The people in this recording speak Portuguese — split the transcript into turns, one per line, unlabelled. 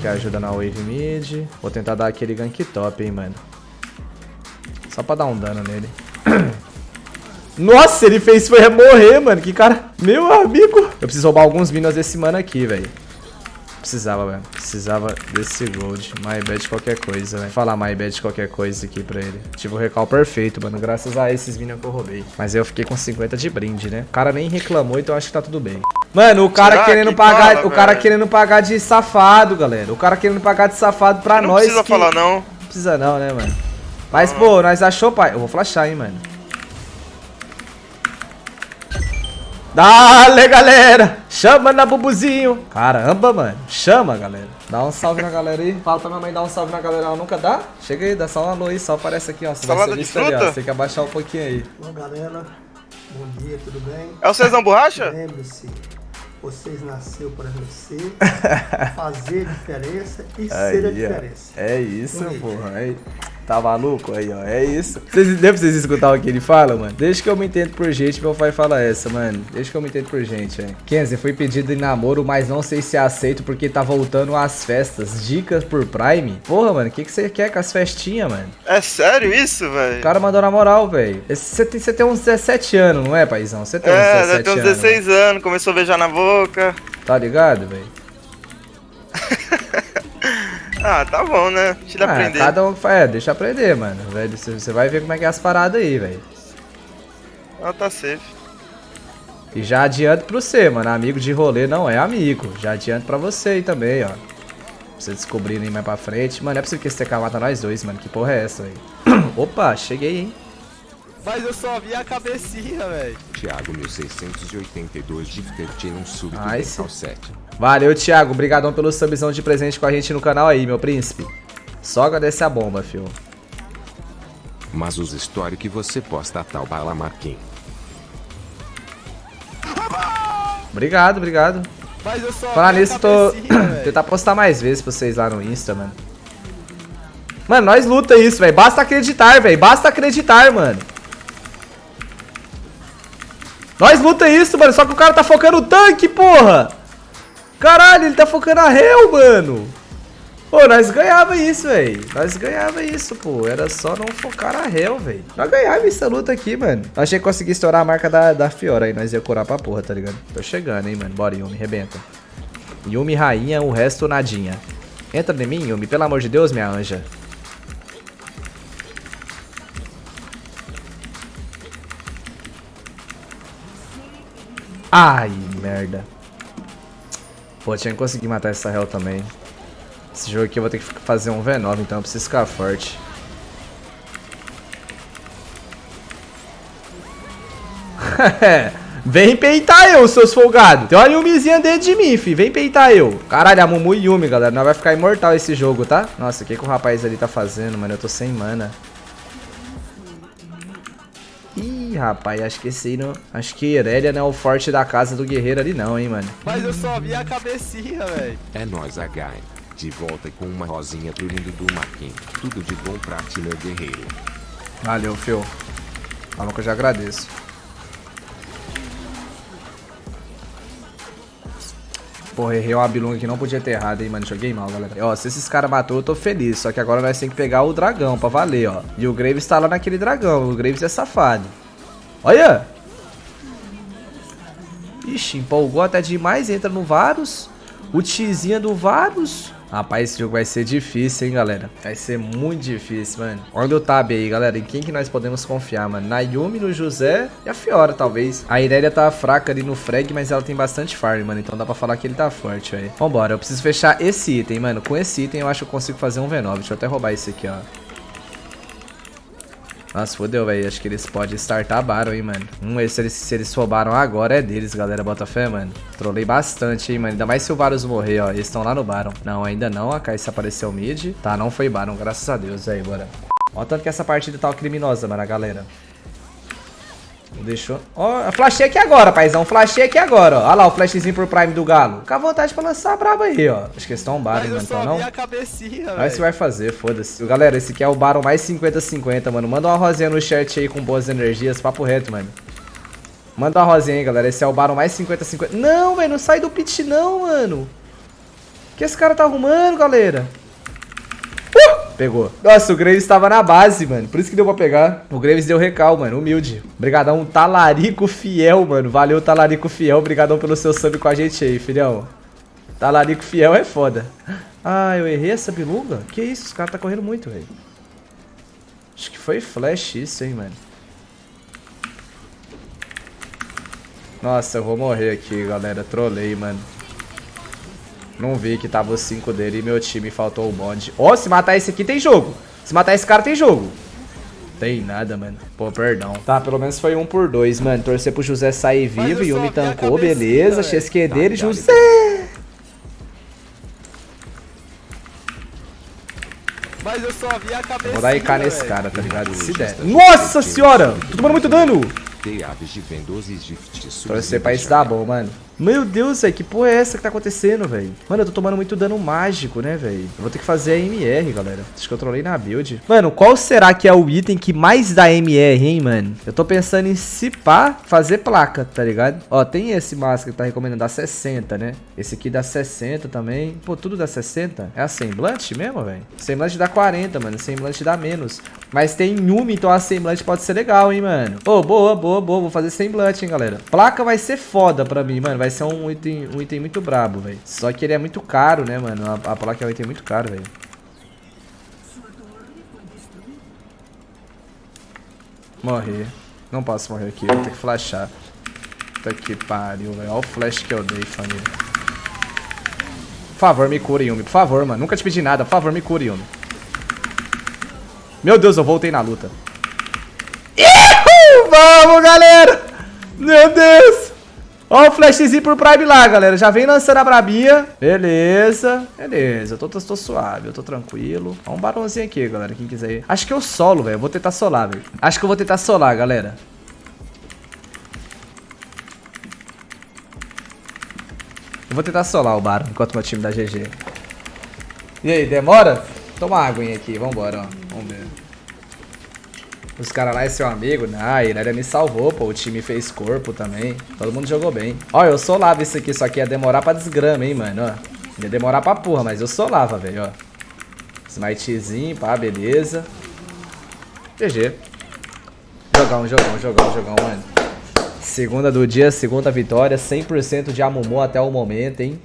aqui ajuda na wave mid. Vou tentar dar aquele gank top, hein, mano. Só pra dar um dano nele. Nossa, ele fez foi morrer, mano. Que cara... Meu amigo. Eu preciso roubar alguns minions desse mano aqui, velho. Precisava, velho. Precisava desse gold. My bad qualquer coisa, velho. Falar my bad qualquer coisa aqui pra ele. Tive o recal perfeito, mano. Graças a esses minions que eu roubei. Mas eu fiquei com 50 de brinde, né? O cara nem reclamou, então acho que tá tudo bem. Mano, o cara Será querendo que pagar... Fala, o cara velho? querendo pagar de safado, galera. O cara querendo pagar de safado pra
não
nós
Não precisa que... falar, não.
Não precisa não, né, mano? Mas, pô, nós achou, pai. Eu vou flashar, hein, mano. Dale, galera! Chama na bubuzinho! Caramba, mano. Chama, galera. Dá um salve na galera aí. Fala pra minha mãe dar um salve na galera. Ela nunca dá? Chega aí, dá só um alô aí. Só aparece aqui, ó. Você
Salada vai ser fruta? Ali, ó. Você
tem que abaixar um pouquinho aí.
Olá, galera. Bom dia, tudo bem?
É o Cezão Borracha?
Lembre-se, vocês nasceram para vencer, fazer diferença e
aí,
ser a diferença.
É isso, porra. Aí. Tá maluco? Aí, ó. É isso. Vocês, deu pra vocês escutar o que ele fala, mano? Deixa que eu me entendo por gente, meu pai fala essa, mano. Deixa que eu me entendo por gente, velho. Kenzie, foi pedido em namoro, mas não sei se aceito porque tá voltando às festas. Dicas por Prime? Porra, mano, o que, que você quer com as festinhas, mano?
É sério isso, velho?
O cara mandou na moral, velho. Você tem, tem uns 17 anos, não é, paizão? Você tem uns é, 17 anos. É, tem uns
16 anos, anos, começou a beijar na boca.
Tá ligado, velho?
Ah, tá bom, né? Deixa ele ah, aprender.
Cada um, é, deixa aprender, mano. Velho, você vai ver como é que é as paradas aí, velho.
Ah, tá safe.
E já adianto pra você, mano. Amigo de rolê não é amigo. Já adianto pra você aí também, ó. Pra você aí mais pra frente. Mano, é possível que esse TK mata nós dois, mano. Que porra é essa, velho? Opa, cheguei, hein?
Mas eu só vi a cabecinha, velho.
Thiago 1682 de Tertinum Sub do nice. 7.
Valeu, Thiago. Obrigadão pelo subzão de presente com a gente no canal aí, meu príncipe. Só agradecer a bomba, fio.
Mas os stories que você posta tal bala Marquinhos.
Obrigado, obrigado.
Mas eu só
Falar nisso, tô... tentar postar mais vezes pra vocês lá no Insta, mano. Mano, nós luta isso, velho. Basta acreditar, velho. Basta acreditar, mano. Nós luta isso, mano. Só que o cara tá focando o tanque, porra. Caralho, ele tá focando a Hell, mano. Pô, nós ganhava isso, velho. Nós ganhava isso, pô. Era só não focar a Hell, velho. Nós ganhava essa luta aqui, mano. Achei que consegui estourar a marca da, da Fiora aí. Nós ia curar pra porra, tá ligado? Tô chegando, hein, mano. Bora, Yumi. Rebenta. Yumi rainha, o resto nadinha. Entra em mim, Yumi. Pelo amor de Deus, minha anja. Ai, merda. Pô, tinha que conseguir matar essa Hell também. Esse jogo aqui eu vou ter que fazer um V9, então eu preciso ficar forte. Vem peitar eu, seus folgados. Tem uma Yumizinha dentro de mim, fi. Vem peitar eu. Caralho, a Mumu e Yumi, galera. Não vai ficar imortal esse jogo, tá? Nossa, o que, que o rapaz ali tá fazendo, mano? Eu tô sem mana. Rapaz, acho que esse aí não... Acho que Irelia não é o forte da casa do guerreiro ali não, hein, mano.
Mas eu só vi a cabecinha, velho.
É nóis, H. De volta com uma rosinha pro lindo do Marquinhos. Tudo de bom pra ti, meu guerreiro.
Valeu, Phil. Calma que eu já agradeço. Porra, errei uma bilunga que não podia ter errado, hein, mano. Joguei mal, galera. Ó, se esses caras matou, eu tô feliz. Só que agora nós temos que pegar o dragão pra valer, ó. E o Graves tá lá naquele dragão. O Graves é safado. Olha! Ixi, empolgou até demais. Entra no Varus. O tizinha do Varus. Rapaz, esse jogo vai ser difícil, hein, galera. Vai ser muito difícil, mano. Olha o tab aí, galera. Em quem que nós podemos confiar, mano? Na Yumi, no José e a Fiora, talvez. A Irelia tá fraca ali no frag, mas ela tem bastante farm, mano. Então dá pra falar que ele tá forte, velho. Vambora, eu preciso fechar esse item, mano. Com esse item eu acho que eu consigo fazer um V9. Deixa eu até roubar esse aqui, ó. Nossa, fodeu, velho. Acho que eles podem startar Baron, hein, mano. Hum, se eles, se eles roubaram agora é deles, galera. Bota fé, mano. Trolei bastante, hein, mano. Ainda mais se o Varus morrer, ó. Eles estão lá no Baron. Não, ainda não. A Kai'Sa apareceu mid. Tá, não foi Baron, graças a Deus. Aí, bora. Ó, tanto que essa partida tá criminosa, mano, a galera. Deixou. Ó, oh, flashei aqui agora, paizão. Flashei aqui agora, ó. Olha lá o flashzinho pro Prime do Galo. Fica à vontade pra lançar brabo aí, ó. Acho que eles estão Baron, mano. Então não.
a cabecinha,
Olha se vai fazer, foda-se. Galera, esse aqui é o Baron mais 50-50, mano. Manda uma rosinha no chat aí com boas energias. Papo reto, mano. Manda uma rosinha aí, galera. Esse é o Baron mais 50-50. Não, velho. Não sai do pit, não, mano. que esse cara tá arrumando, galera? Pegou. Nossa, o Graves tava na base, mano. Por isso que deu pra pegar. O Graves deu recal, mano. Humilde. Obrigadão, Talarico Fiel, mano. Valeu, Talarico Fiel. Obrigadão pelo seu sub com a gente aí, filhão. Talarico Fiel é foda. Ah, eu errei essa biluga? Que isso? Os caras tá correndo muito, velho. Acho que foi flash isso, hein, mano. Nossa, eu vou morrer aqui, galera. Trolei, mano. Não vi que tava os 5 dele e meu time faltou o bonde. Ó, oh, se matar esse aqui tem jogo. Se matar esse cara tem jogo. Tem nada, mano. Pô, perdão. Tá, pelo menos foi um por dois, mano. Torcer pro José sair vivo. e me tancou, beleza. XQ dele, José.
Mas eu só vi a cabeça.
Vou dar IK nesse cara, tá ligado? Se der. Nossa senhora! Tô tomando muito dano! Torcer pra isso dar bom, mano. Meu Deus, velho, que porra é essa que tá acontecendo, velho? Mano, eu tô tomando muito dano mágico, né, velho? Eu vou ter que fazer a MR, galera. Acho que eu trolei na build. Mano, qual será que é o item que mais dá MR, hein, mano? Eu tô pensando em pá, fazer placa, tá ligado? Ó, tem esse máscara que tá recomendando, dá 60, né? Esse aqui dá 60 também. Pô, tudo dá 60? É a semblante mesmo, velho? Semblante dá 40, mano. Semblante dá menos. Mas tem Yumi, então a semblante pode ser legal, hein, mano? Ô, oh, boa, boa, boa. Vou fazer semblante, hein, galera. Placa vai ser foda pra mim, mano. Vai ser um item, um item muito brabo, velho. Só que ele é muito caro, né, mano? A, a placa é um item muito caro, velho. Morrer. Não posso morrer aqui, vou ter que flashar. Puta que pariu, velho. Olha o flash que eu dei, família. Por favor, me cure, Yumi. Por favor, mano. Nunca te pedi nada. Por favor, me cure, Yumi. Meu Deus, eu voltei na luta. Ihu! Vamos, galera! Meu Deus! Ó o flashzinho pro Prime lá, galera. Já vem lançando a brabinha. Beleza. Beleza. Eu tô, tô, tô suave, eu tô tranquilo. Ó um barãozinho aqui, galera. Quem quiser ir. Acho que eu solo, velho. Vou tentar solar, velho. Acho que eu vou tentar solar, galera. Eu vou tentar solar o Baron enquanto meu time dá GG. E aí, demora? Toma água aqui. Vambora, ó. Vamos ver. Os caras lá é seu amigo? Nah, a Irelia me salvou, pô. O time fez corpo também. Todo mundo jogou bem. Ó, eu solava isso aqui, só que ia demorar pra desgrama, hein, mano, ó. Ia demorar pra porra, mas eu solava, velho, ó. Smitezinho, pá, beleza. GG. Jogão, jogão, jogão, jogão, mano. Segunda do dia, segunda vitória. 100% de Amumu até o momento, hein.